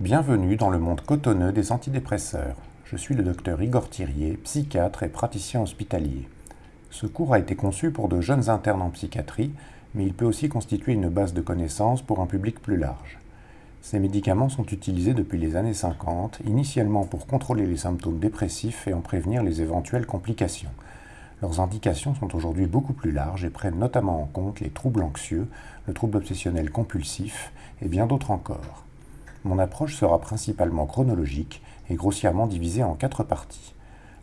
Bienvenue dans le monde cotonneux des antidépresseurs. Je suis le docteur Igor Thirier, psychiatre et praticien hospitalier. Ce cours a été conçu pour de jeunes internes en psychiatrie, mais il peut aussi constituer une base de connaissances pour un public plus large. Ces médicaments sont utilisés depuis les années 50, initialement pour contrôler les symptômes dépressifs et en prévenir les éventuelles complications. Leurs indications sont aujourd'hui beaucoup plus larges et prennent notamment en compte les troubles anxieux, le trouble obsessionnel compulsif et bien d'autres encore. Mon approche sera principalement chronologique et grossièrement divisée en quatre parties.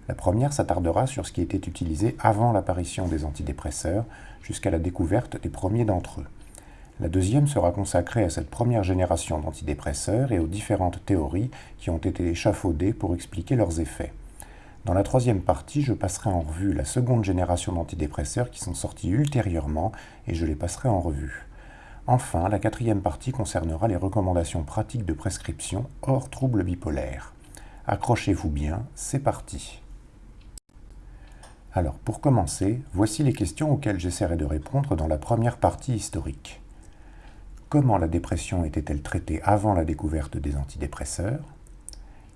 La première s'attardera sur ce qui était utilisé avant l'apparition des antidépresseurs, jusqu'à la découverte des premiers d'entre eux. La deuxième sera consacrée à cette première génération d'antidépresseurs et aux différentes théories qui ont été échafaudées pour expliquer leurs effets. Dans la troisième partie, je passerai en revue la seconde génération d'antidépresseurs qui sont sortis ultérieurement et je les passerai en revue. Enfin, la quatrième partie concernera les recommandations pratiques de prescription hors troubles bipolaires. Accrochez-vous bien, c'est parti. Alors, pour commencer, voici les questions auxquelles j'essaierai de répondre dans la première partie historique. Comment la dépression était-elle traitée avant la découverte des antidépresseurs?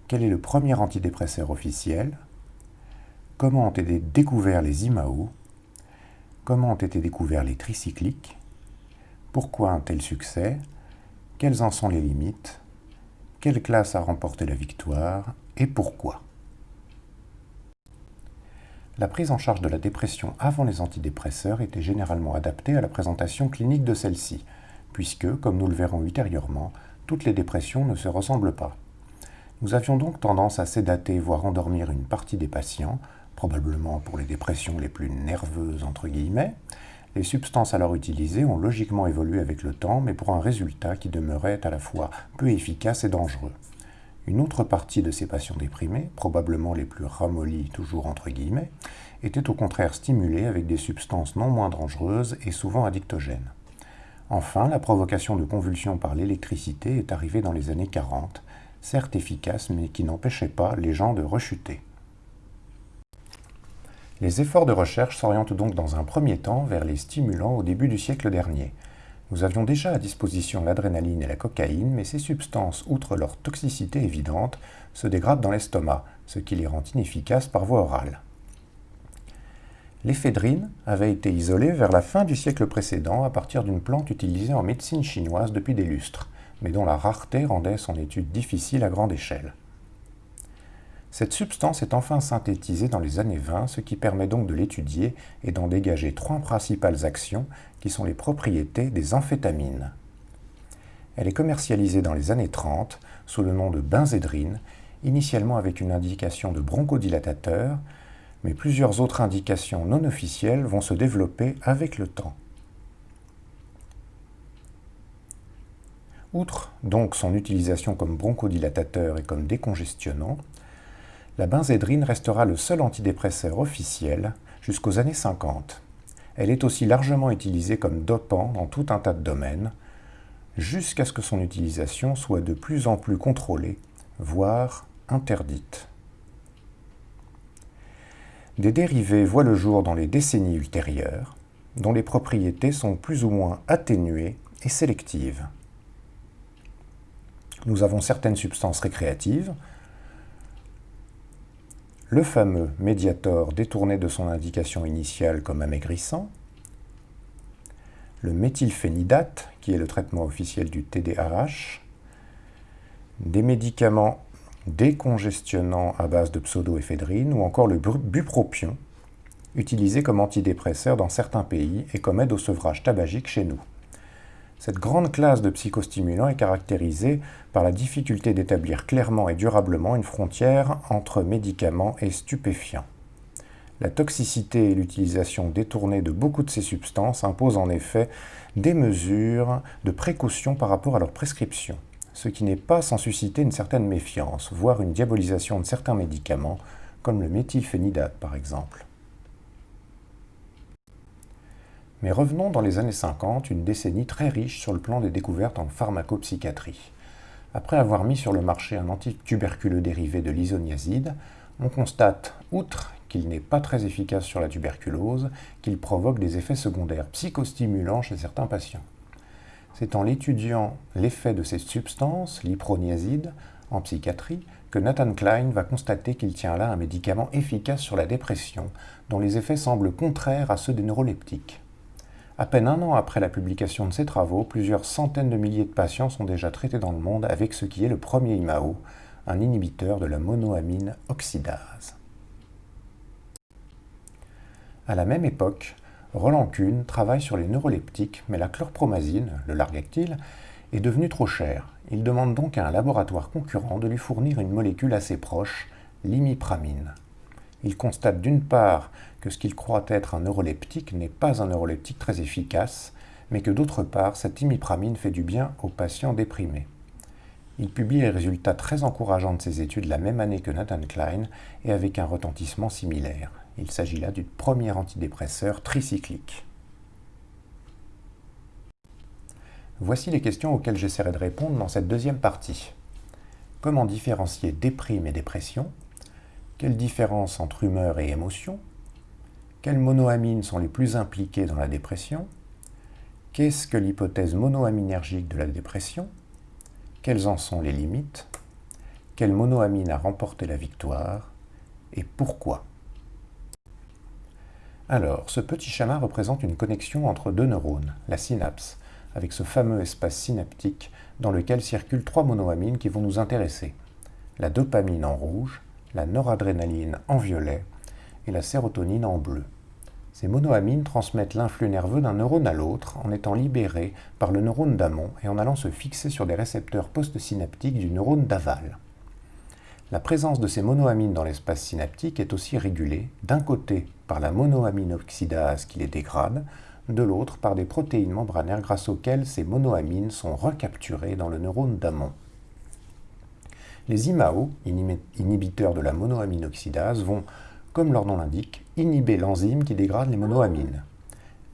Quel est le premier antidépresseur officiel? Comment ont été découverts les IMAO Comment ont été découverts les tricycliques? Pourquoi un tel succès? Quelles en sont les limites? Quelle classe a remporté la victoire Et pourquoi? La prise en charge de la dépression avant les antidépresseurs était généralement adaptée à la présentation clinique de celle-ci, puisque, comme nous le verrons ultérieurement, toutes les dépressions ne se ressemblent pas. Nous avions donc tendance à sédater, voire endormir une partie des patients, probablement pour les dépressions les plus nerveuses entre guillemets, les substances alors utilisées ont logiquement évolué avec le temps, mais pour un résultat qui demeurait à la fois peu efficace et dangereux. Une autre partie de ces patients déprimés, probablement les plus ramollis toujours entre guillemets, était au contraire stimulée avec des substances non moins dangereuses et souvent addictogènes. Enfin, la provocation de convulsions par l'électricité est arrivée dans les années 40, certes efficace mais qui n'empêchait pas les gens de rechuter. Les efforts de recherche s'orientent donc dans un premier temps vers les stimulants au début du siècle dernier. Nous avions déjà à disposition l'adrénaline et la cocaïne, mais ces substances, outre leur toxicité évidente, se dégradent dans l'estomac, ce qui les rend inefficaces par voie orale. L'éphédrine avait été isolée vers la fin du siècle précédent à partir d'une plante utilisée en médecine chinoise depuis des lustres, mais dont la rareté rendait son étude difficile à grande échelle. Cette substance est enfin synthétisée dans les années 20, ce qui permet donc de l'étudier et d'en dégager trois principales actions qui sont les propriétés des amphétamines. Elle est commercialisée dans les années 30 sous le nom de benzédrine, initialement avec une indication de bronchodilatateur, mais plusieurs autres indications non officielles vont se développer avec le temps. Outre donc son utilisation comme bronchodilatateur et comme décongestionnant, la benzédrine restera le seul antidépresseur officiel jusqu'aux années 50. Elle est aussi largement utilisée comme dopant dans tout un tas de domaines, jusqu'à ce que son utilisation soit de plus en plus contrôlée, voire interdite. Des dérivés voient le jour dans les décennies ultérieures, dont les propriétés sont plus ou moins atténuées et sélectives. Nous avons certaines substances récréatives, le fameux médiator détourné de son indication initiale comme amaigrissant, le méthylphénidate, qui est le traitement officiel du TDAH, des médicaments décongestionnants à base de pseudoéphédrine ou encore le bupropion, utilisé comme antidépresseur dans certains pays et comme aide au sevrage tabagique chez nous. Cette grande classe de psychostimulants est caractérisée par la difficulté d'établir clairement et durablement une frontière entre médicaments et stupéfiants. La toxicité et l'utilisation détournée de beaucoup de ces substances imposent en effet des mesures de précaution par rapport à leur prescription, ce qui n'est pas sans susciter une certaine méfiance, voire une diabolisation de certains médicaments, comme le méthylphénidate par exemple. Mais revenons dans les années 50, une décennie très riche sur le plan des découvertes en pharmacopsychiatrie. Après avoir mis sur le marché un antituberculeux dérivé de l'isoniazide, on constate, outre qu'il n'est pas très efficace sur la tuberculose, qu'il provoque des effets secondaires psychostimulants chez certains patients. C'est en l'étudiant l'effet de ces substances, l'iproniazide, en psychiatrie, que Nathan Klein va constater qu'il tient là un médicament efficace sur la dépression, dont les effets semblent contraires à ceux des neuroleptiques. À peine un an après la publication de ses travaux, plusieurs centaines de milliers de patients sont déjà traités dans le monde avec ce qui est le premier IMAO, un inhibiteur de la monoamine oxydase. À la même époque, Roland Kuhn travaille sur les neuroleptiques, mais la chlorpromazine, le largactyle, est devenue trop chère. Il demande donc à un laboratoire concurrent de lui fournir une molécule assez proche, l'imipramine. Il constate d'une part que ce qu'il croit être un neuroleptique n'est pas un neuroleptique très efficace, mais que d'autre part, cette imipramine fait du bien aux patients déprimés. Il publie les résultats très encourageants de ses études la même année que Nathan Klein et avec un retentissement similaire. Il s'agit là du premier antidépresseur tricyclique. Voici les questions auxquelles j'essaierai de répondre dans cette deuxième partie. Comment différencier déprime et dépression? Quelle différence entre humeur et émotion? Quelles monoamines sont les plus impliquées dans la dépression? Qu'est-ce que l'hypothèse monoaminergique de la dépression? Quelles en sont les limites? Quelle monoamine a remporté la victoire? Et pourquoi? Alors, ce petit schéma représente une connexion entre deux neurones, la synapse, avec ce fameux espace synaptique dans lequel circulent trois monoamines qui vont nous intéresser. La dopamine en rouge, la noradrénaline en violet et la sérotonine en bleu. Ces monoamines transmettent l'influx nerveux d'un neurone à l'autre en étant libérés par le neurone d'amont et en allant se fixer sur des récepteurs postsynaptiques du neurone d'aval. La présence de ces monoamines dans l'espace synaptique est aussi régulée, d'un côté par la monoamine oxydase qui les dégrade, de l'autre par des protéines membranaires grâce auxquelles ces monoamines sont recapturées dans le neurone d'amont. Les IMAO, inhibiteurs de la monoamine oxydase, vont, comme leur nom l'indique, inhiber l'enzyme qui dégrade les monoamines.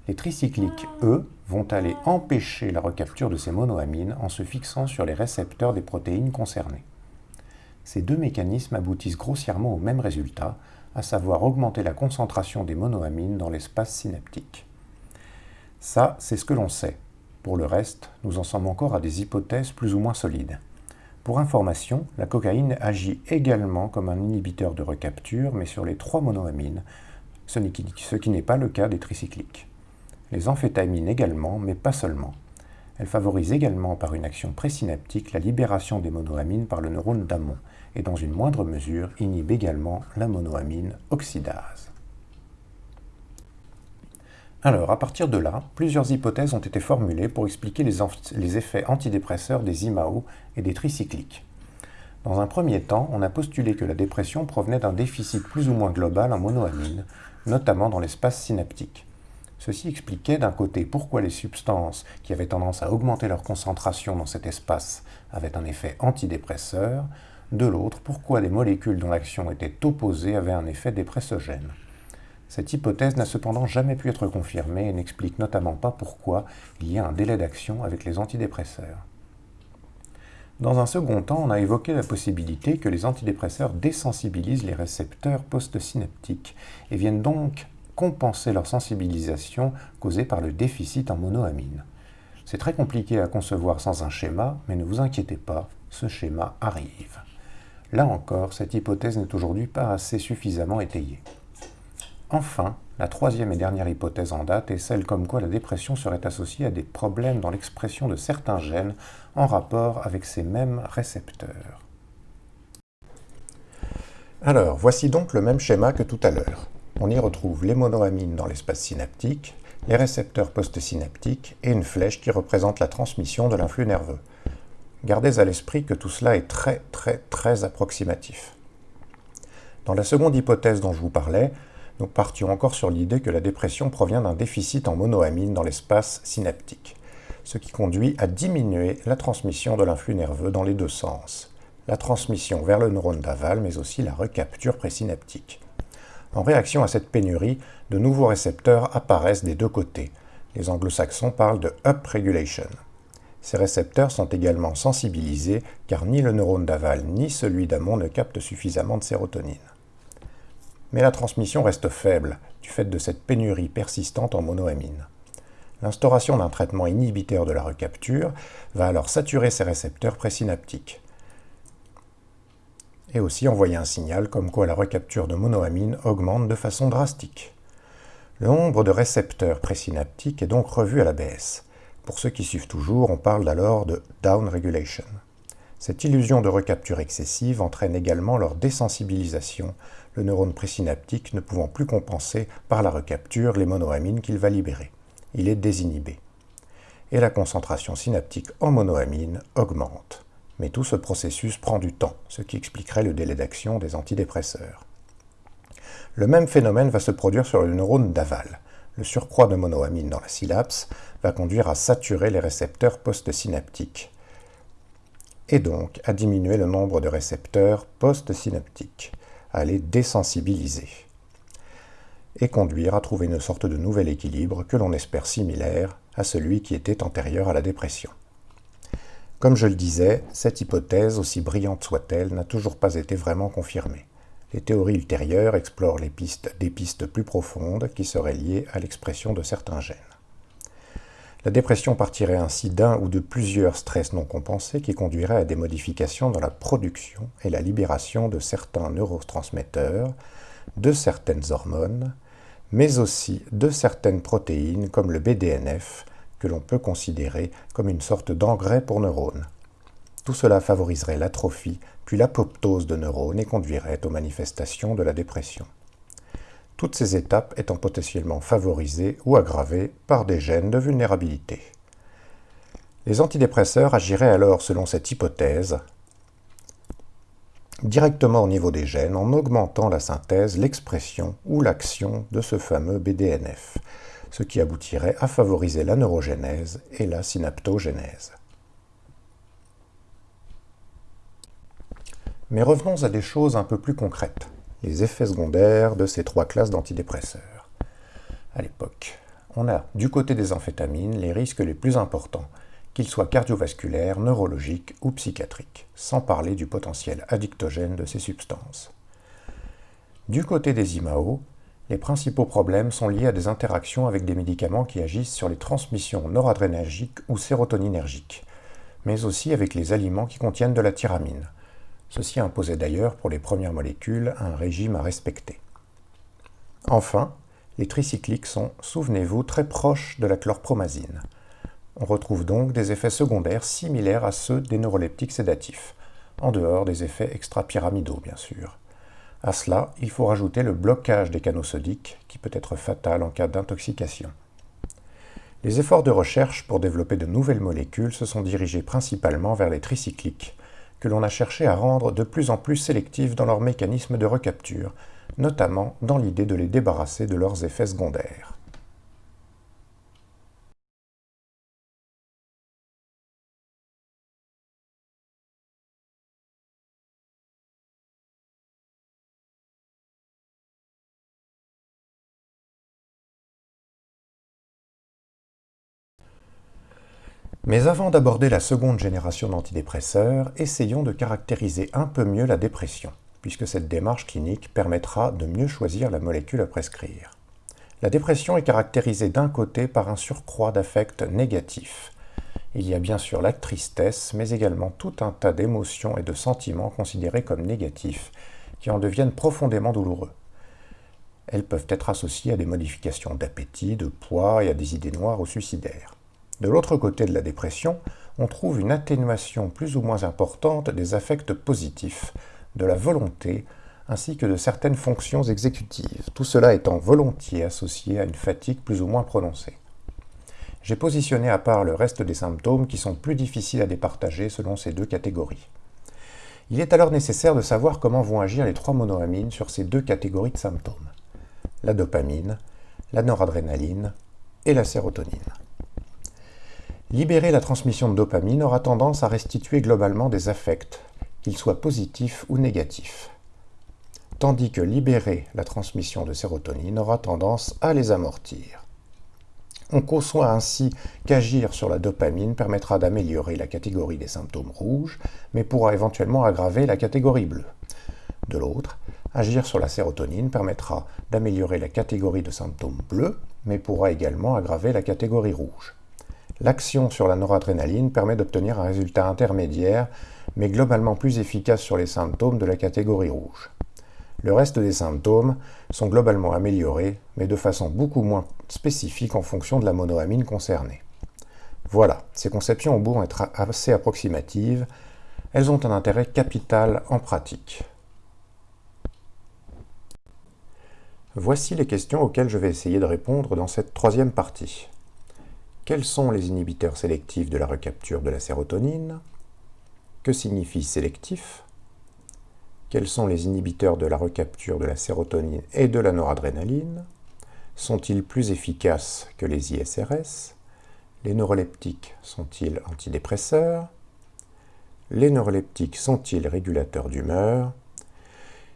Les tricycliques, eux, vont aller empêcher la recapture de ces monoamines en se fixant sur les récepteurs des protéines concernées. Ces deux mécanismes aboutissent grossièrement au même résultat, à savoir augmenter la concentration des monoamines dans l'espace synaptique. Ça, c'est ce que l'on sait. Pour le reste, nous en sommes encore à des hypothèses plus ou moins solides. Pour information, la cocaïne agit également comme un inhibiteur de recapture, mais sur les trois monoamines, ce qui n'est pas le cas des tricycliques. Les amphétamines également, mais pas seulement. Elles favorisent également par une action présynaptique la libération des monoamines par le neurone d'amont, et dans une moindre mesure inhibent également la monoamine oxydase. Alors, à partir de là, plusieurs hypothèses ont été formulées pour expliquer les, effets antidépresseurs des IMAO et des tricycliques. Dans un premier temps, on a postulé que la dépression provenait d'un déficit plus ou moins global en monoamine, notamment dans l'espace synaptique. Ceci expliquait d'un côté pourquoi les substances qui avaient tendance à augmenter leur concentration dans cet espace avaient un effet antidépresseur, de l'autre pourquoi des molécules dont l'action était opposée avaient un effet dépressogène. Cette hypothèse n'a cependant jamais pu être confirmée et n'explique notamment pas pourquoi il y a un délai d'action avec les antidépresseurs. Dans un second temps, on a évoqué la possibilité que les antidépresseurs désensibilisent les récepteurs postsynaptiques et viennent donc compenser leur sensibilisation causée par le déficit en monoamine. C'est très compliqué à concevoir sans un schéma, mais ne vous inquiétez pas, ce schéma arrive. Là encore, cette hypothèse n'est aujourd'hui pas assez suffisamment étayée. Enfin, la troisième et dernière hypothèse en date est celle comme quoi la dépression serait associée à des problèmes dans l'expression de certains gènes en rapport avec ces mêmes récepteurs. Alors, voici donc le même schéma que tout à l'heure. On y retrouve les monoamines dans l'espace synaptique, les récepteurs postsynaptiques et une flèche qui représente la transmission de l'influx nerveux. Gardez à l'esprit que tout cela est très très très approximatif. Dans la seconde hypothèse dont je vous parlais, nous partions encore sur l'idée que la dépression provient d'un déficit en monoamine dans l'espace synaptique, ce qui conduit à diminuer la transmission de l'influx nerveux dans les deux sens, la transmission vers le neurone d'aval, mais aussi la recapture présynaptique. En réaction à cette pénurie, de nouveaux récepteurs apparaissent des deux côtés. Les anglo-saxons parlent de upregulation. Ces récepteurs sont également sensibilisés car ni le neurone d'aval ni celui d'amont ne captent suffisamment de sérotonine mais la transmission reste faible du fait de cette pénurie persistante en monoamine. L'instauration d'un traitement inhibiteur de la recapture va alors saturer ces récepteurs présynaptiques et aussi envoyer un signal comme quoi la recapture de monoamine augmente de façon drastique. Le nombre de récepteurs présynaptiques est donc revu à la baisse. Pour ceux qui suivent toujours, on parle alors de down regulation. Cette illusion de recapture excessive entraîne également leur désensibilisation, le neurone présynaptique ne pouvant plus compenser par la recapture les monoamines qu'il va libérer. Il est désinhibé. Et la concentration synaptique en monoamine augmente. Mais tout ce processus prend du temps, ce qui expliquerait le délai d'action des antidépresseurs. Le même phénomène va se produire sur le neurone d'aval. Le surcroît de monoamine dans la synapse va conduire à saturer les récepteurs postsynaptiques et donc à diminuer le nombre de récepteurs postsynaptiques, à les désensibiliser et conduire à trouver une sorte de nouvel équilibre que l'on espère similaire à celui qui était antérieur à la dépression. Comme je le disais, cette hypothèse, aussi brillante soit-elle, n'a toujours pas été vraiment confirmée. Les théories ultérieures explorent les pistes, des pistes plus profondes qui seraient liées à l'expression de certains gènes. La dépression partirait ainsi d'un ou de plusieurs stress non compensés qui conduiraient à des modifications dans la production et la libération de certains neurotransmetteurs, de certaines hormones, mais aussi de certaines protéines comme le BDNF, que l'on peut considérer comme une sorte d'engrais pour neurones. Tout cela favoriserait l'atrophie, puis l'apoptose de neurones et conduirait aux manifestations de la dépression toutes ces étapes étant potentiellement favorisées ou aggravées par des gènes de vulnérabilité. Les antidépresseurs agiraient alors selon cette hypothèse directement au niveau des gènes en augmentant la synthèse, l'expression ou l'action de ce fameux BDNF, ce qui aboutirait à favoriser la neurogénèse et la synaptogénèse. Mais revenons à des choses un peu plus concrètes les effets secondaires de ces trois classes d'antidépresseurs. À l'époque, on a du côté des amphétamines les risques les plus importants, qu'ils soient cardiovasculaires, neurologiques ou psychiatriques, sans parler du potentiel addictogène de ces substances. Du côté des IMAO, les principaux problèmes sont liés à des interactions avec des médicaments qui agissent sur les transmissions noradrénergiques ou sérotoninergiques, mais aussi avec les aliments qui contiennent de la tyramine, Ceci imposait d'ailleurs pour les premières molécules un régime à respecter. Enfin, les tricycliques sont, souvenez-vous, très proches de la chlorpromazine. On retrouve donc des effets secondaires similaires à ceux des neuroleptiques sédatifs, en dehors des effets extrapyramidaux bien sûr. À cela, il faut rajouter le blocage des canaux sodiques, qui peut être fatal en cas d'intoxication. Les efforts de recherche pour développer de nouvelles molécules se sont dirigés principalement vers les tricycliques, que l'on a cherché à rendre de plus en plus sélectifs dans leur mécanisme de recapture, notamment dans l'idée de les débarrasser de leurs effets secondaires. Mais avant d'aborder la seconde génération d'antidépresseurs, essayons de caractériser un peu mieux la dépression, puisque cette démarche clinique permettra de mieux choisir la molécule à prescrire. La dépression est caractérisée d'un côté par un surcroît d'affects négatifs. Il y a bien sûr la tristesse, mais également tout un tas d'émotions et de sentiments considérés comme négatifs, qui en deviennent profondément douloureux. Elles peuvent être associées à des modifications d'appétit, de poids et à des idées noires ou suicidaires. De l'autre côté de la dépression, on trouve une atténuation plus ou moins importante des affects positifs, de la volonté, ainsi que de certaines fonctions exécutives, tout cela étant volontiers associé à une fatigue plus ou moins prononcée. J'ai positionné à part le reste des symptômes qui sont plus difficiles à départager selon ces deux catégories. Il est alors nécessaire de savoir comment vont agir les trois monoamines sur ces deux catégories de symptômes. La dopamine, la noradrénaline et la sérotonine. Libérer la transmission de dopamine aura tendance à restituer globalement des affects, qu'ils soient positifs ou négatifs, tandis que libérer la transmission de sérotonine aura tendance à les amortir. On conçoit ainsi qu'agir sur la dopamine permettra d'améliorer la catégorie des symptômes rouges, mais pourra éventuellement aggraver la catégorie bleue. De l'autre, agir sur la sérotonine permettra d'améliorer la catégorie de symptômes bleus, mais pourra également aggraver la catégorie rouge. L'action sur la noradrénaline permet d'obtenir un résultat intermédiaire, mais globalement plus efficace sur les symptômes de la catégorie rouge. Le reste des symptômes sont globalement améliorés, mais de façon beaucoup moins spécifique en fonction de la monoamine concernée. Voilà, ces conceptions ont beau être assez approximatives, elles ont un intérêt capital en pratique. Voici les questions auxquelles je vais essayer de répondre dans cette troisième partie. Quels sont les inhibiteurs sélectifs de la recapture de la sérotonine? Que signifie sélectif? Quels sont les inhibiteurs de la recapture de la sérotonine et de la noradrénaline Sont-ils plus efficaces que les ISRS Les neuroleptiques sont-ils antidépresseurs? Les neuroleptiques sont-ils régulateurs d'humeur?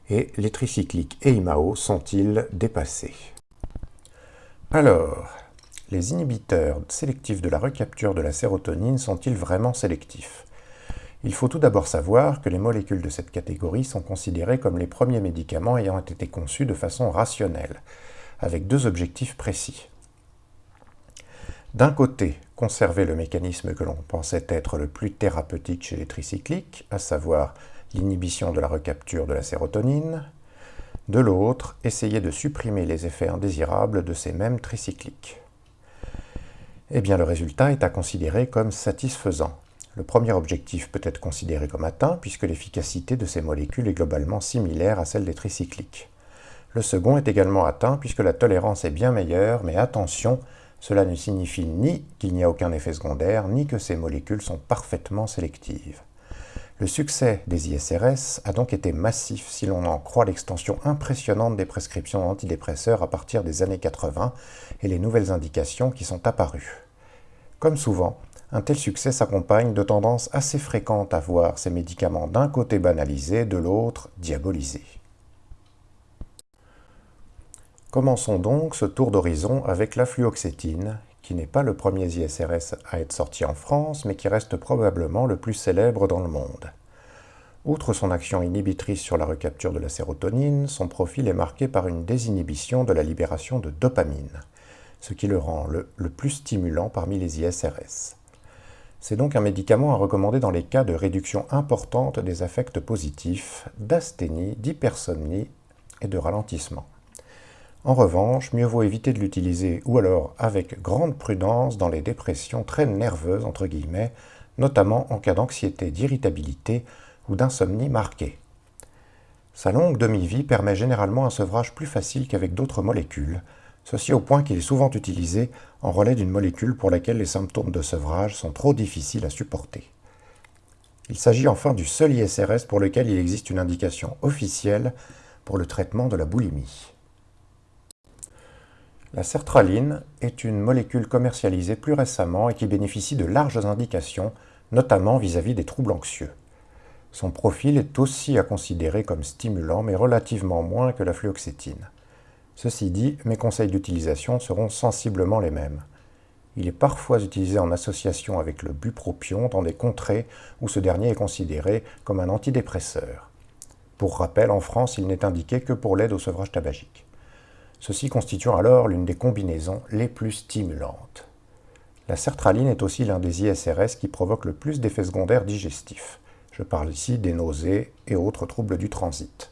Et les tricycliques et IMAO sont-ils dépassés? Alors, les inhibiteurs sélectifs de la recapture de la sérotonine sont-ils vraiment sélectifs? Il faut tout d'abord savoir que les molécules de cette catégorie sont considérées comme les premiers médicaments ayant été conçus de façon rationnelle, avec deux objectifs précis. D'un côté, conserver le mécanisme que l'on pensait être le plus thérapeutique chez les tricycliques, à savoir l'inhibition de la recapture de la sérotonine. De l'autre, essayer de supprimer les effets indésirables de ces mêmes tricycliques eh bien le résultat est à considérer comme satisfaisant. Le premier objectif peut être considéré comme atteint puisque l'efficacité de ces molécules est globalement similaire à celle des tricycliques. Le second est également atteint puisque la tolérance est bien meilleure, mais attention, cela ne signifie ni qu'il n'y a aucun effet secondaire, ni que ces molécules sont parfaitement sélectives. Le succès des ISRS a donc été massif si l'on en croit l'extension impressionnante des prescriptions antidépresseurs à partir des années 80 et les nouvelles indications qui sont apparues. Comme souvent, un tel succès s'accompagne de tendances assez fréquentes à voir ces médicaments d'un côté banalisés, de l'autre diabolisés. Commençons donc ce tour d'horizon avec la fluoxétine, qui n'est pas le premier ISRS à être sorti en France, mais qui reste probablement le plus célèbre dans le monde. Outre son action inhibitrice sur la recapture de la sérotonine, son profil est marqué par une désinhibition de la libération de dopamine, ce qui le rend le, plus stimulant parmi les ISRS. C'est donc un médicament à recommander dans les cas de réduction importante des affects positifs, d'asthénie, d'hypersomnie et de ralentissement. En revanche, mieux vaut éviter de l'utiliser ou alors avec grande prudence dans les dépressions très nerveuses, entre guillemets, notamment en cas d'anxiété, d'irritabilité ou d'insomnie marquée. Sa longue demi-vie permet généralement un sevrage plus facile qu'avec d'autres molécules, ceci au point qu'il est souvent utilisé en relais d'une molécule pour laquelle les symptômes de sevrage sont trop difficiles à supporter. Il s'agit enfin du seul ISRS pour lequel il existe une indication officielle pour le traitement de la boulimie. La sertraline est une molécule commercialisée plus récemment et qui bénéficie de larges indications, notamment vis-à-vis des troubles anxieux. Son profil est aussi à considérer comme stimulant, mais relativement moins que la fluoxétine. Ceci dit, mes conseils d'utilisation seront sensiblement les mêmes. Il est parfois utilisé en association avec le bupropion dans des contrées où ce dernier est considéré comme un antidépresseur. Pour rappel, en France, il n'est indiqué que pour l'aide au sevrage tabagique ceci constituant alors l'une des combinaisons les plus stimulantes. La sertraline est aussi l'un des ISRS qui provoque le plus d'effets secondaires digestifs. Je parle ici des nausées et autres troubles du transit.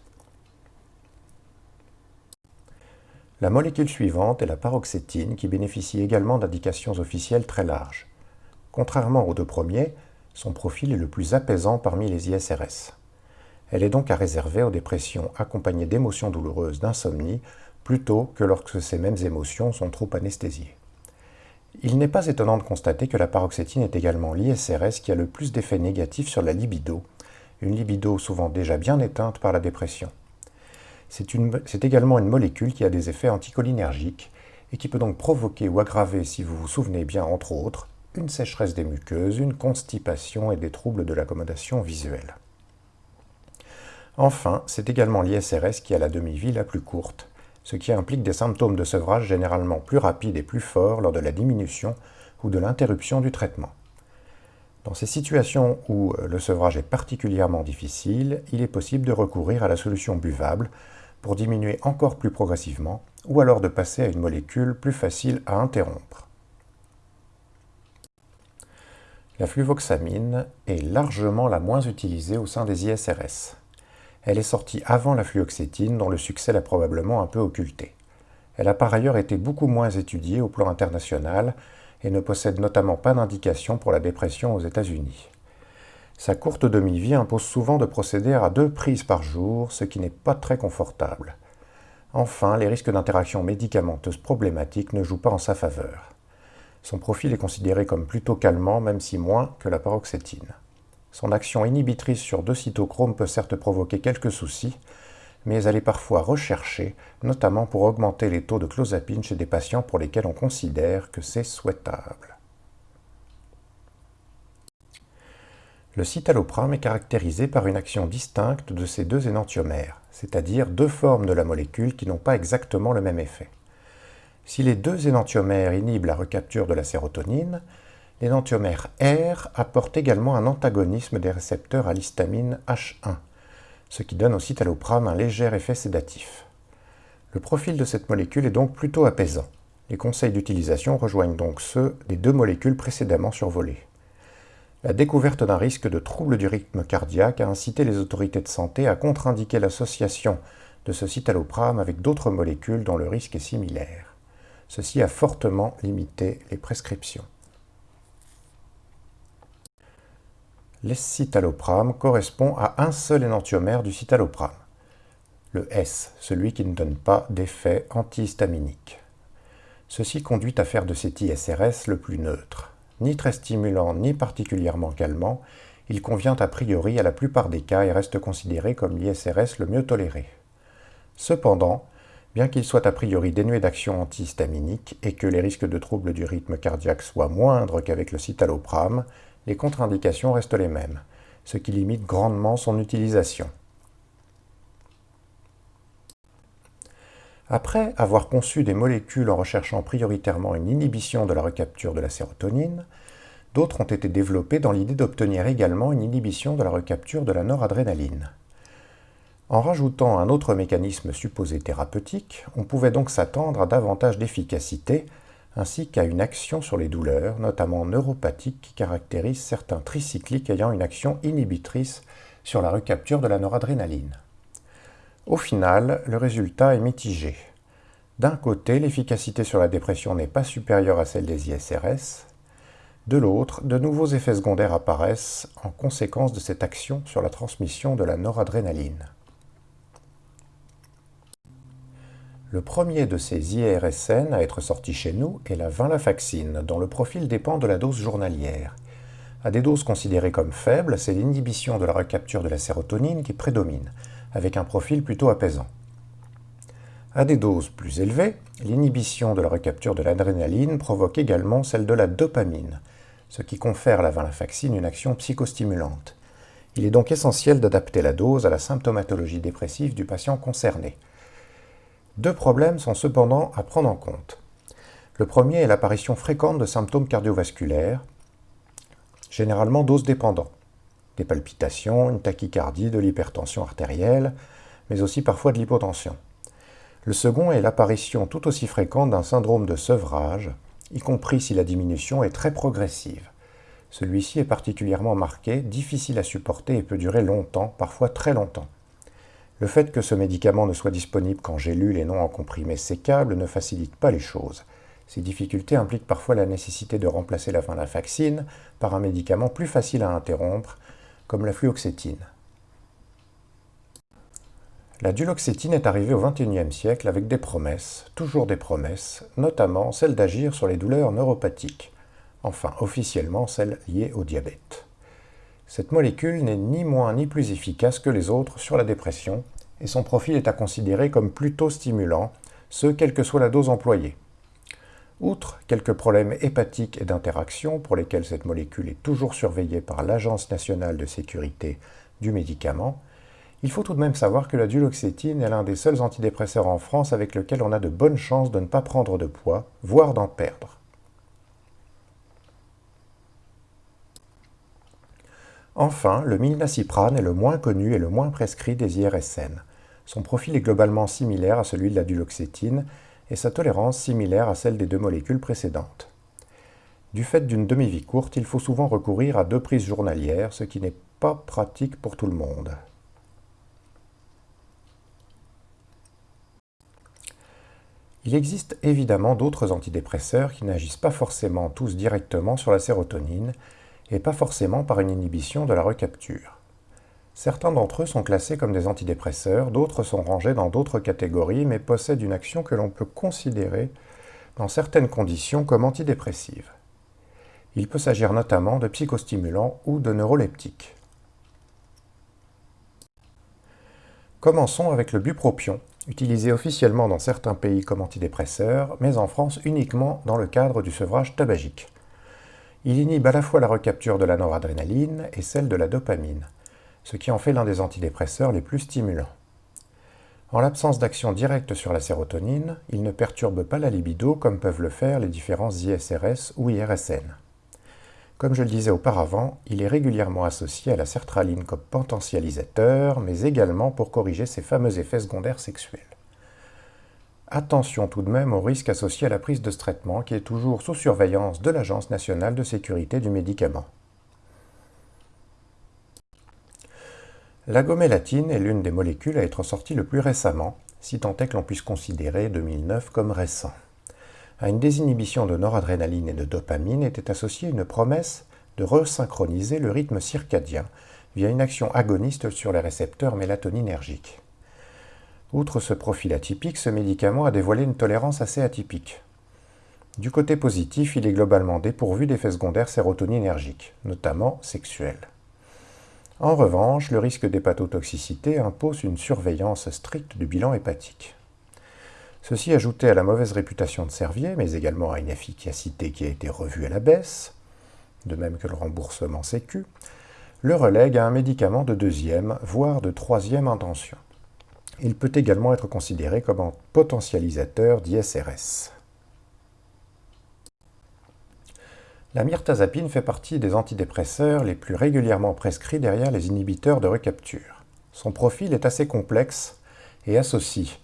La molécule suivante est la paroxétine qui bénéficie également d'indications officielles très larges. Contrairement aux deux premiers, son profil est le plus apaisant parmi les ISRS. Elle est donc à réserver aux dépressions accompagnées d'émotions douloureuses, d'insomnie plutôt que lorsque ces mêmes émotions sont trop anesthésiées. Il n'est pas étonnant de constater que la paroxétine est également l'ISRS qui a le plus d'effets négatifs sur la libido, une libido souvent déjà bien éteinte par la dépression. C'est également une molécule qui a des effets anticholinergiques et qui peut donc provoquer ou aggraver, si vous vous souvenez bien entre autres, une sécheresse des muqueuses, une constipation et des troubles de l'accommodation visuelle. Enfin, c'est également l'ISRS qui a la demi-vie la plus courte, ce qui implique des symptômes de sevrage généralement plus rapides et plus forts lors de la diminution ou de l'interruption du traitement. Dans ces situations où euh, le sevrage est particulièrement difficile, il est possible de recourir à la solution buvable pour diminuer encore plus progressivement ou alors de passer à une molécule plus facile à interrompre. La fluvoxamine est largement la moins utilisée au sein des ISRS. Elle est sortie avant la fluoxétine, dont le succès l'a probablement un peu occulté. Elle a par ailleurs été beaucoup moins étudiée au plan international et ne possède notamment pas d'indication pour la dépression aux États-Unis. Sa courte demi-vie impose souvent de procéder à deux prises par jour, ce qui n'est pas très confortable. Enfin, les risques d'interaction médicamenteuse problématiques ne jouent pas en sa faveur. Son profil est considéré comme plutôt calmant, même si moins que la paroxétine. Son action inhibitrice sur deux cytochromes peut certes provoquer quelques soucis, mais elle est parfois recherchée, notamment pour augmenter les taux de clozapine chez des patients pour lesquels on considère que c'est souhaitable. Le citalopram est caractérisé par une action distincte de ces deux énantiomères, c'est-à-dire deux formes de la molécule qui n'ont pas exactement le même effet. Si les deux énantiomères inhibent la recapture de la sérotonine, l'énantiomère R apporte également un antagonisme des récepteurs à l'histamine H1, ce qui donne au citalopram un léger effet sédatif. Le profil de cette molécule est donc plutôt apaisant. Les conseils d'utilisation rejoignent donc ceux des deux molécules précédemment survolées. La découverte d'un risque de trouble du rythme cardiaque a incité les autorités de santé à contre-indiquer l'association de ce citalopram avec d'autres molécules dont le risque est similaire. Ceci a fortement limité les prescriptions. L'escitalopram correspond à un seul énantiomère du citalopram, le S, celui qui ne donne pas d'effet antihistaminique. Ceci conduit à faire de cet ISRS le plus neutre. Ni très stimulant ni particulièrement calmant, il convient a priori à la plupart des cas et reste considéré comme l'ISRS le mieux toléré. Cependant, bien qu'il soit a priori dénué d'action antihistaminique et que les risques de troubles du rythme cardiaque soient moindres qu'avec le citalopram, les contre-indications restent les mêmes, ce qui limite grandement son utilisation. Après avoir conçu des molécules en recherchant prioritairement une inhibition de la recapture de la sérotonine, d'autres ont été développées dans l'idée d'obtenir également une inhibition de la recapture de la noradrénaline. En rajoutant un autre mécanisme supposé thérapeutique, on pouvait donc s'attendre à davantage d'efficacité ainsi qu'à une action sur les douleurs, notamment neuropathiques, qui caractérisent certains tricycliques ayant une action inhibitrice sur la recapture de la noradrénaline. Au final, le résultat est mitigé. D'un côté, l'efficacité sur la dépression n'est pas supérieure à celle des ISRS. De l'autre, de nouveaux effets secondaires apparaissent en conséquence de cette action sur la transmission de la noradrénaline. Le premier de ces IRSN à être sorti chez nous est la vinlafaxine, dont le profil dépend de la dose journalière. À des doses considérées comme faibles, c'est l'inhibition de la recapture de la sérotonine qui prédomine, avec un profil plutôt apaisant. À des doses plus élevées, l'inhibition de la recapture de l'adrénaline provoque également celle de la dopamine, ce qui confère à la vinlafaxine une action psychostimulante. Il est donc essentiel d'adapter la dose à la symptomatologie dépressive du patient concerné. Deux problèmes sont cependant à prendre en compte. Le premier est l'apparition fréquente de symptômes cardiovasculaires, généralement dose dépendants. Des palpitations, une tachycardie, de l'hypertension artérielle, mais aussi parfois de l'hypotension. Le second est l'apparition tout aussi fréquente d'un syndrome de sevrage, y compris si la diminution est très progressive. Celui-ci est particulièrement marqué, difficile à supporter et peut durer longtemps, parfois très longtemps. Le fait que ce médicament ne soit disponible qu'en gélule et non en comprimé sécable ne facilite pas les choses. Ces difficultés impliquent parfois la nécessité de remplacer la vaccine par un médicament plus facile à interrompre, comme la fluoxétine. La duloxétine est arrivée au XXIe siècle avec des promesses, toujours des promesses, notamment celle d'agir sur les douleurs neuropathiques, enfin officiellement celles liées au diabète. Cette molécule n'est ni moins ni plus efficace que les autres sur la dépression, et son profil est à considérer comme plutôt stimulant, ce quelle que soit la dose employée. Outre quelques problèmes hépatiques et d'interaction pour lesquels cette molécule est toujours surveillée par l'Agence nationale de sécurité du médicament, il faut tout de même savoir que la duloxétine est l'un des seuls antidépresseurs en France avec lequel on a de bonnes chances de ne pas prendre de poids, voire d'en perdre. Enfin, le milnacipran est le moins connu et le moins prescrit des IRSN. Son profil est globalement similaire à celui de la duloxétine et sa tolérance similaire à celle des deux molécules précédentes. Du fait d'une demi-vie courte, il faut souvent recourir à deux prises journalières, ce qui n'est pas pratique pour tout le monde. Il existe évidemment d'autres antidépresseurs qui n'agissent pas forcément tous directement sur la sérotonine et pas forcément par une inhibition de la recapture. Certains d'entre eux sont classés comme des antidépresseurs, d'autres sont rangés dans d'autres catégories mais possèdent une action que l'on peut considérer dans certaines conditions comme antidépressive. Il peut s'agir notamment de psychostimulants ou de neuroleptiques. Commençons avec le bupropion, utilisé officiellement dans certains pays comme antidépresseur, mais en France uniquement dans le cadre du sevrage tabagique. Il inhibe à la fois la recapture de la noradrénaline et celle de la dopamine, ce qui en fait l'un des antidépresseurs les plus stimulants. En l'absence d'action directe sur la sérotonine, il ne perturbe pas la libido comme peuvent le faire les différents ISRS ou IRSN. Comme je le disais auparavant, il est régulièrement associé à la sertraline comme potentialisateur, mais également pour corriger ses fameux effets secondaires sexuels. Attention tout de même au risque associé à la prise de ce traitement qui est toujours sous surveillance de l'Agence nationale de sécurité du médicament. La gomélatine est l'une des molécules à être sortie le plus récemment, si tant est que l'on puisse considérer 2009 comme récent. À une désinhibition de noradrénaline et de dopamine était associée une promesse de resynchroniser le rythme circadien via une action agoniste sur les récepteurs mélatoninergiques. Outre ce profil atypique, ce médicament a dévoilé une tolérance assez atypique. Du côté positif, il est globalement dépourvu d'effets secondaires sérotoninergiques, notamment sexuels. En revanche, le risque d'hépatotoxicité impose une surveillance stricte du bilan hépatique. Ceci ajouté à la mauvaise réputation de Servier, mais également à une efficacité qui a été revue à la baisse, de même que le remboursement sécu, le relègue à un médicament de deuxième, voire de troisième intention. Il peut également être considéré comme un potentialisateur d'ISRS. La myrtazapine fait partie des antidépresseurs les plus régulièrement prescrits derrière les inhibiteurs de recapture. Son profil est assez complexe et associe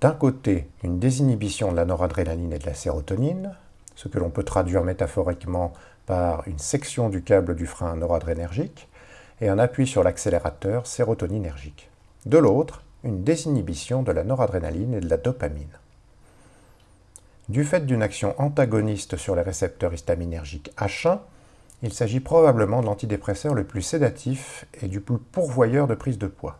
d'un côté, une désinhibition de la noradrénaline et de la sérotonine, ce que l'on peut traduire métaphoriquement par une section du câble du frein noradrénergique, et un appui sur l'accélérateur sérotoninergique. De l'autre, une désinhibition de la noradrénaline et de la dopamine. Du fait d'une action antagoniste sur les récepteurs histaminergiques H1, il s'agit probablement de l'antidépresseur le plus sédatif et du plus pourvoyeur de prise de poids.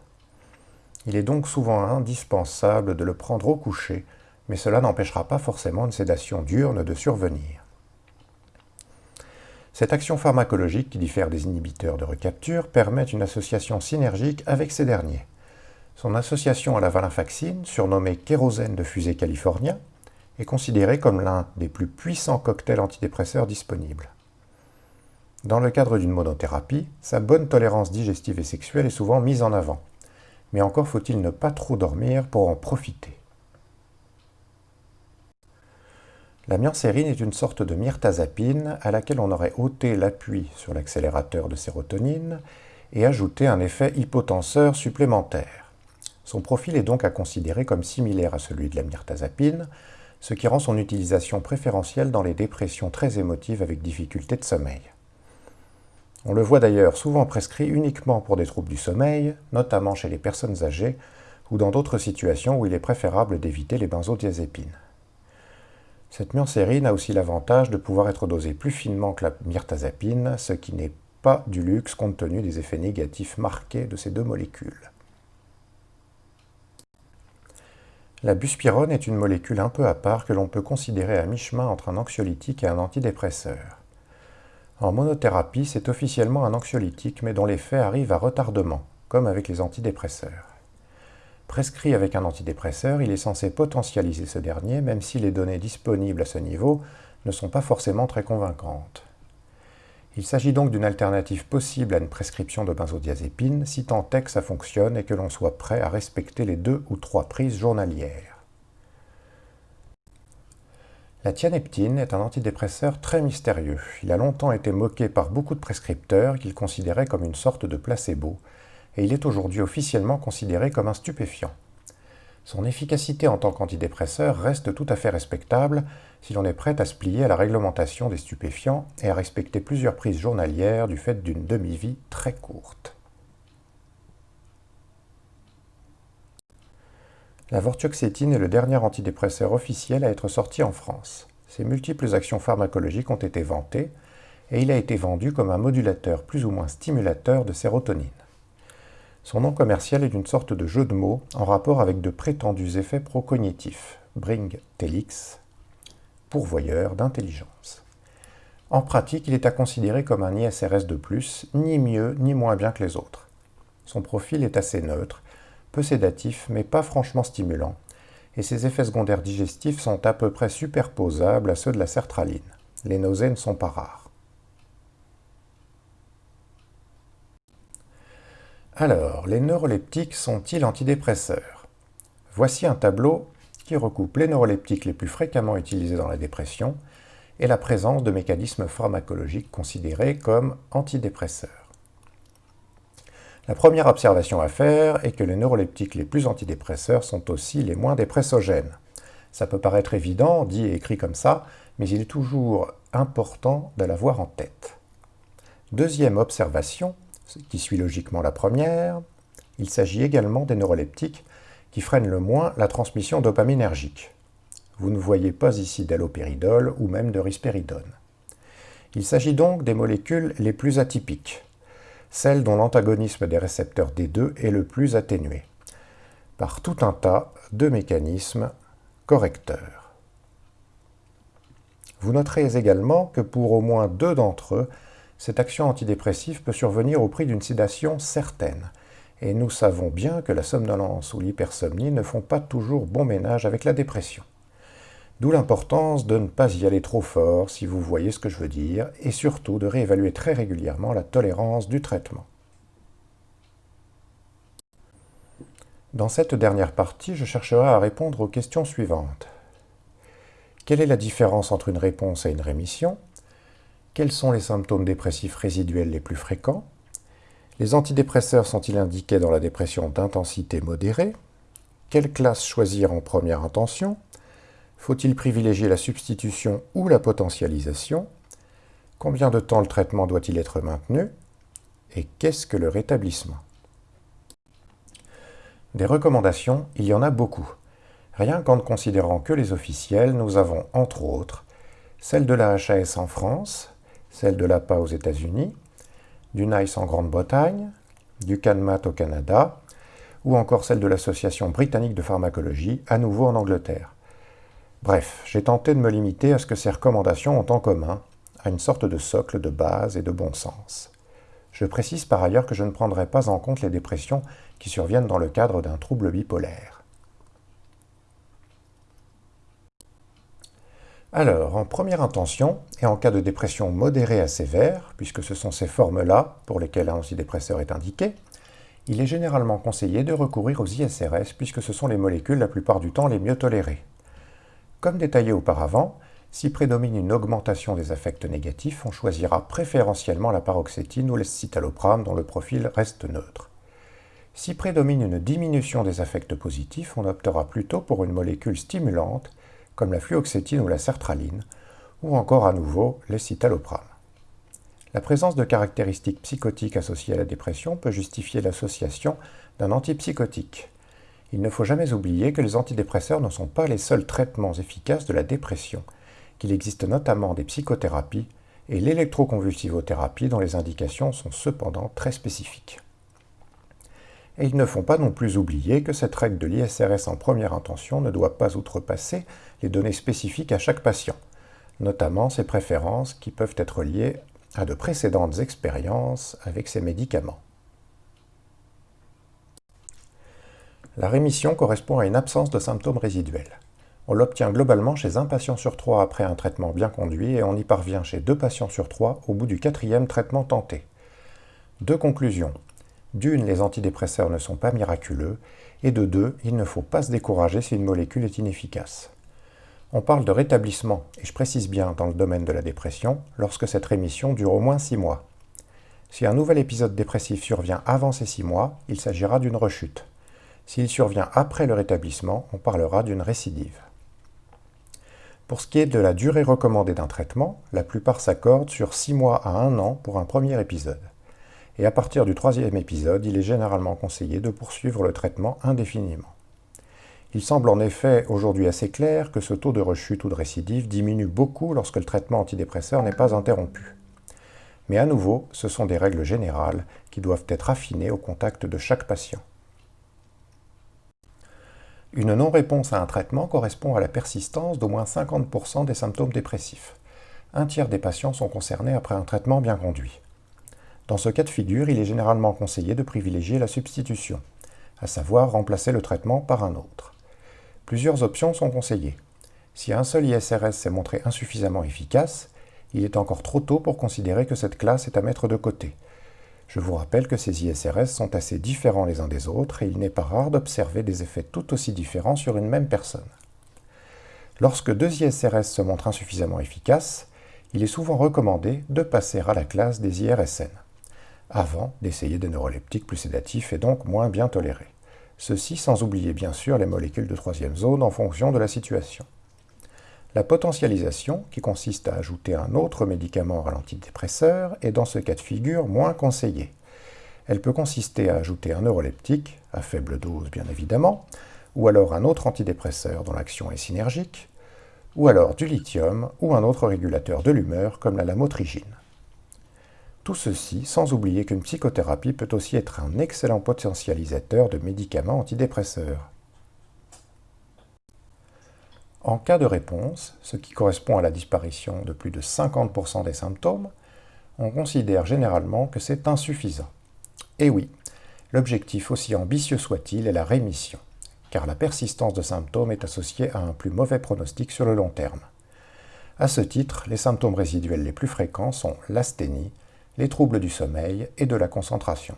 Il est donc souvent indispensable de le prendre au coucher, mais cela n'empêchera pas forcément une sédation diurne de survenir. Cette action pharmacologique, qui diffère des inhibiteurs de recapture, permet une association synergique avec ces derniers. Son association à la valinfaxine, surnommée kérosène de fusée californien, est considérée comme l'un des plus puissants cocktails antidépresseurs disponibles. Dans le cadre d'une monothérapie, sa bonne tolérance digestive et sexuelle est souvent mise en avant mais encore faut-il ne pas trop dormir pour en profiter. La myrcérine est une sorte de myrtazapine à laquelle on aurait ôté l'appui sur l'accélérateur de sérotonine et ajouté un effet hypotenseur supplémentaire. Son profil est donc à considérer comme similaire à celui de la myrtazapine, ce qui rend son utilisation préférentielle dans les dépressions très émotives avec difficulté de sommeil. On le voit d'ailleurs souvent prescrit uniquement pour des troubles du sommeil, notamment chez les personnes âgées ou dans d'autres situations où il est préférable d'éviter les benzodiazépines. Cette myrcérine a aussi l'avantage de pouvoir être dosée plus finement que la myrtazapine, ce qui n'est pas du luxe compte tenu des effets négatifs marqués de ces deux molécules. La buspirone est une molécule un peu à part que l'on peut considérer à mi-chemin entre un anxiolytique et un antidépresseur. En monothérapie, c'est officiellement un anxiolytique, mais dont l'effet arrive à retardement, comme avec les antidépresseurs. Prescrit avec un antidépresseur, il est censé potentialiser ce dernier, même si les données disponibles à ce niveau ne sont pas forcément très convaincantes. Il s'agit donc d'une alternative possible à une prescription de benzodiazépine, si tant est que ça fonctionne et que l'on soit prêt à respecter les deux ou trois prises journalières. La tianeptine est un antidépresseur très mystérieux. Il a longtemps été moqué par beaucoup de prescripteurs qu'il considérait comme une sorte de placebo, et il est aujourd'hui officiellement considéré comme un stupéfiant. Son efficacité en tant qu'antidépresseur reste tout à fait respectable si l'on est prêt à se plier à la réglementation des stupéfiants et à respecter plusieurs prises journalières du fait d'une demi-vie très courte. La vortioxétine est le dernier antidépresseur officiel à être sorti en France. Ses multiples actions pharmacologiques ont été vantées et il a été vendu comme un modulateur plus ou moins stimulateur de sérotonine. Son nom commercial est une sorte de jeu de mots en rapport avec de prétendus effets procognitifs, Bring Telix, pourvoyeur d'intelligence. En pratique, il est à considérer comme un ISRS de plus, ni mieux ni moins bien que les autres. Son profil est assez neutre, peu sédatif mais pas franchement stimulant, et ses effets secondaires digestifs sont à peu près superposables à ceux de la sertraline. Les nausées ne sont pas rares. Alors, les neuroleptiques sont-ils antidépresseurs? Voici un tableau qui recoupe les neuroleptiques les plus fréquemment utilisés dans la dépression et la présence de mécanismes pharmacologiques considérés comme antidépresseurs. La première observation à faire est que les neuroleptiques les plus antidépresseurs sont aussi les moins dépressogènes. Ça peut paraître évident, dit et écrit comme ça, mais il est toujours important de l'avoir en tête. Deuxième observation, qui suit logiquement la première, il s'agit également des neuroleptiques qui freinent le moins la transmission dopaminergique. Vous ne voyez pas ici d'allopéridol ou même de risperidone. Il s'agit donc des molécules les plus atypiques, celles dont l'antagonisme des récepteurs D2 est le plus atténué, par tout un tas de mécanismes correcteurs. Vous noterez également que pour au moins deux d'entre eux, cette action antidépressive peut survenir au prix d'une sédation certaine. Et nous savons bien que la somnolence ou l'hypersomnie ne font pas toujours bon ménage avec la dépression. D'où l'importance de ne pas y aller trop fort, si vous voyez ce que je veux dire, et surtout de réévaluer très régulièrement la tolérance du traitement. Dans cette dernière partie, je chercherai à répondre aux questions suivantes. Quelle est la différence entre une réponse et une rémission? Quels sont les symptômes dépressifs résiduels les plus fréquents? Les antidépresseurs sont-ils indiqués dans la dépression d'intensité modérée? Quelle classe choisir en première intention? Faut-il privilégier la substitution ou la potentialisation? Combien de temps le traitement doit-il être maintenu? Et qu'est-ce que le rétablissement? Des recommandations, il y en a beaucoup. Rien qu'en ne considérant que les officiels, nous avons, entre autres, celle de la HAS en France, celle de l'APA aux États-Unis, du NICE en Grande-Bretagne, du CANMAT au Canada, ou encore celle de l'Association britannique de pharmacologie, à nouveau en Angleterre. Bref, j'ai tenté de me limiter à ce que ces recommandations ont en commun, à une sorte de socle de base et de bon sens. Je précise par ailleurs que je ne prendrai pas en compte les dépressions qui surviennent dans le cadre d'un trouble bipolaire. Alors, en première intention, et en cas de dépression modérée à sévère, puisque ce sont ces formes-là pour lesquelles un antidépresseur est indiqué, il est généralement conseillé de recourir aux ISRS puisque ce sont les molécules la plupart du temps les mieux tolérées. Comme détaillé auparavant, si prédomine une augmentation des affects négatifs, on choisira préférentiellement la paroxétine ou l'escitalopram dont le profil reste neutre. Si prédomine une diminution des affects positifs, on optera plutôt pour une molécule stimulante comme la fluoxétine ou la sertraline, ou encore à nouveau l'escitalopram. La présence de caractéristiques psychotiques associées à la dépression peut justifier l'association d'un antipsychotique. Il ne faut jamais oublier que les antidépresseurs ne sont pas les seuls traitements efficaces de la dépression, qu'il existe notamment des psychothérapies et l'électroconvulsivothérapie dont les indications sont cependant très spécifiques. Et ils ne font pas non plus oublier que cette règle de l'ISRS en première intention ne doit pas outrepasser les données spécifiques à chaque patient, notamment ses préférences qui peuvent être liées à de précédentes expériences avec ces médicaments. La rémission correspond à une absence de symptômes résiduels. On l'obtient globalement chez un patient sur trois après un traitement bien conduit et on y parvient chez deux patients sur trois au bout du quatrième traitement tenté. Deux conclusions. D'une, les antidépresseurs ne sont pas miraculeux, et de deux, il ne faut pas se décourager si une molécule est inefficace. On parle de rétablissement, et je précise bien dans le domaine de la dépression, lorsque cette rémission dure au moins 6 mois. Si un nouvel épisode dépressif survient avant ces 6 mois, il s'agira d'une rechute. S'il survient après le rétablissement, on parlera d'une récidive. Pour ce qui est de la durée recommandée d'un traitement, la plupart s'accordent sur 6 mois à 1 an pour un premier épisode. Et à partir du troisième épisode, il est généralement conseillé de poursuivre le traitement indéfiniment. Il semble en effet aujourd'hui assez clair que ce taux de rechute ou de récidive diminue beaucoup lorsque le traitement antidépresseur n'est pas interrompu. Mais à nouveau, ce sont des règles générales qui doivent être affinées au contact de chaque patient. Une non-réponse à un traitement correspond à la persistance d'au moins 50% des symptômes dépressifs. Un tiers des patients sont concernés après un traitement bien conduit. Dans ce cas de figure, il est généralement conseillé de privilégier la substitution, à savoir remplacer le traitement par un autre. Plusieurs options sont conseillées. Si un seul ISRS s'est montré insuffisamment efficace, il est encore trop tôt pour considérer que cette classe est à mettre de côté, je vous rappelle que ces ISRS sont assez différents les uns des autres et il n'est pas rare d'observer des effets tout aussi différents sur une même personne. Lorsque deux ISRS se montrent insuffisamment efficaces, il est souvent recommandé de passer à la classe des IRSN, avant d'essayer des neuroleptiques plus sédatifs et donc moins bien tolérés. Ceci sans oublier bien sûr les molécules de troisième zone en fonction de la situation. La potentialisation, qui consiste à ajouter un autre médicament à l'antidépresseur, est dans ce cas de figure moins conseillée. Elle peut consister à ajouter un neuroleptique, à faible dose bien évidemment, ou alors un autre antidépresseur dont l'action est synergique, ou alors du lithium ou un autre régulateur de l'humeur comme la lamotrigine. Tout ceci sans oublier qu'une psychothérapie peut aussi être un excellent potentialisateur de médicaments antidépresseurs. En cas de réponse, ce qui correspond à la disparition de plus de 50% des symptômes, on considère généralement que c'est insuffisant. Et oui, l'objectif aussi ambitieux soit-il est la rémission, car la persistance de symptômes est associée à un plus mauvais pronostic sur le long terme. À ce titre, les symptômes résiduels les plus fréquents sont l'asthénie, les troubles du sommeil et de la concentration.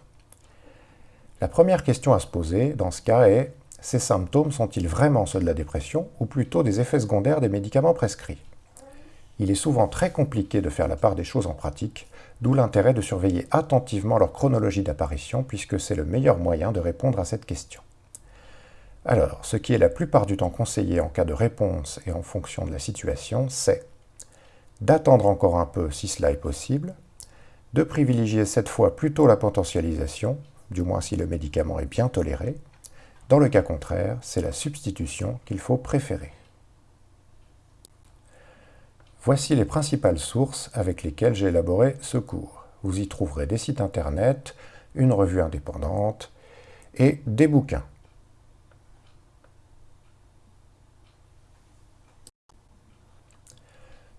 La première question à se poser dans ce cas est ces symptômes sont-ils vraiment ceux de la dépression ou plutôt des effets secondaires des médicaments prescrits? Il est souvent très compliqué de faire la part des choses en pratique, d'où l'intérêt de surveiller attentivement leur chronologie d'apparition puisque c'est le meilleur moyen de répondre à cette question. Alors, ce qui est la plupart du temps conseillé en cas de réponse et en fonction de la situation, c'est d'attendre encore un peu si cela est possible, de privilégier cette fois plutôt la potentialisation, du moins si le médicament est bien toléré, dans le cas contraire, c'est la substitution qu'il faut préférer. Voici les principales sources avec lesquelles j'ai élaboré ce cours. Vous y trouverez des sites internet, une revue indépendante et des bouquins.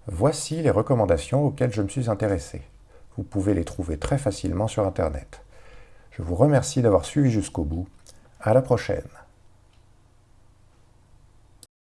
Voici les recommandations auxquelles je me suis intéressé. Vous pouvez les trouver très facilement sur Internet. Je vous remercie d'avoir suivi jusqu'au bout à la prochaine.